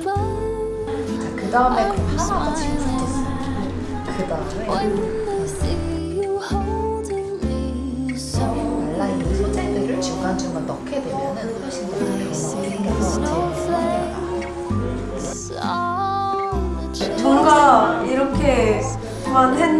above. 그 다음에 그럼 하나가 질문했어요. 그 다음에 말라있는 소재들을 중간중간 넣게 되면 은 훨씬 더 변화가 생겨서 제일 solid 뭔가 이렇게만 했는데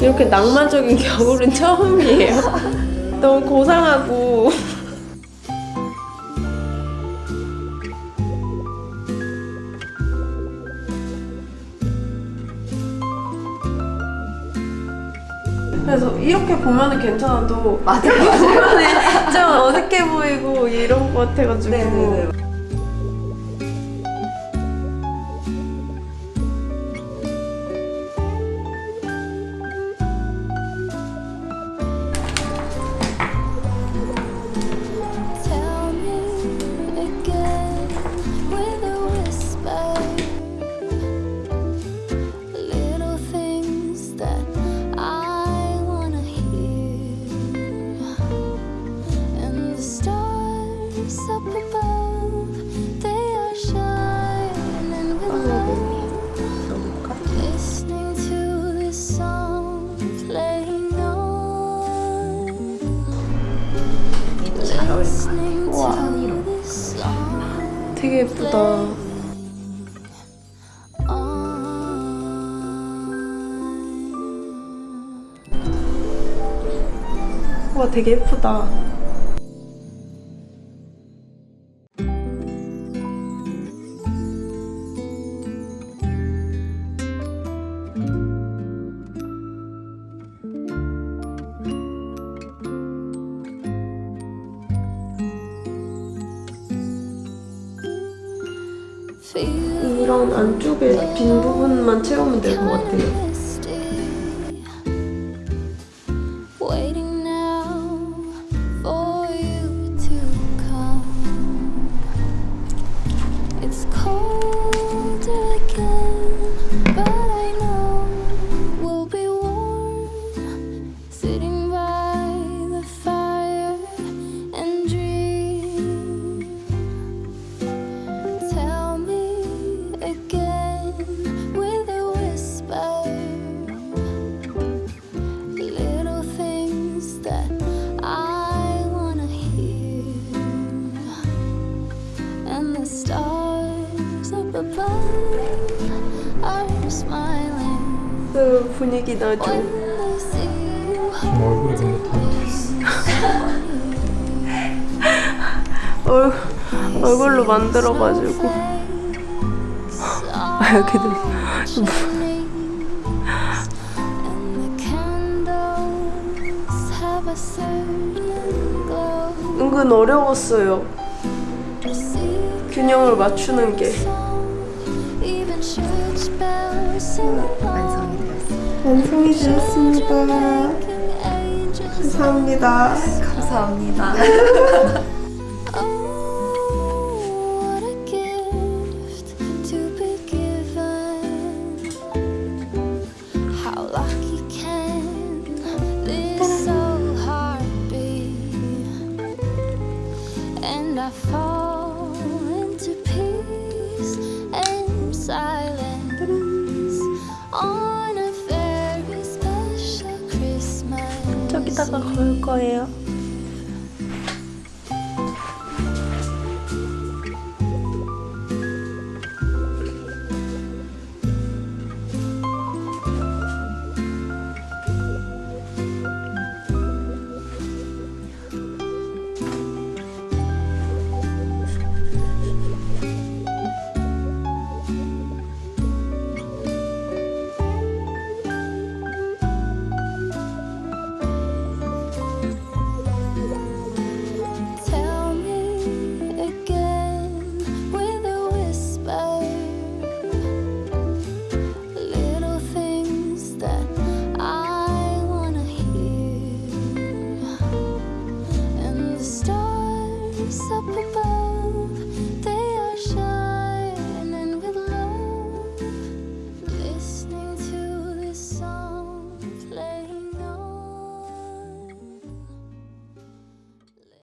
이렇게 낭만적인 겨울은 처음이에요. 너무 고상하고 그래서 이렇게 보면은 괜찮아도 맞아요. 보면은 좀 어색해 보이고 이런 것 같아가지고 네네네. 되게 예쁘다. 와 되게 예쁘다. 이런 안쪽에 빈 부분만 채우면 될 것 같아요. 분위기 나죠. 지금 얼굴이 근데 다 얼, 얼굴로 만들어가지고 아 이렇게도 은근 어려웠어요. 균형을 맞추는 게. 완성이 되었습니다. 완성이 되었습니다. 감사합니다. 감사합니다. a gift to 이따가 걸 거예요.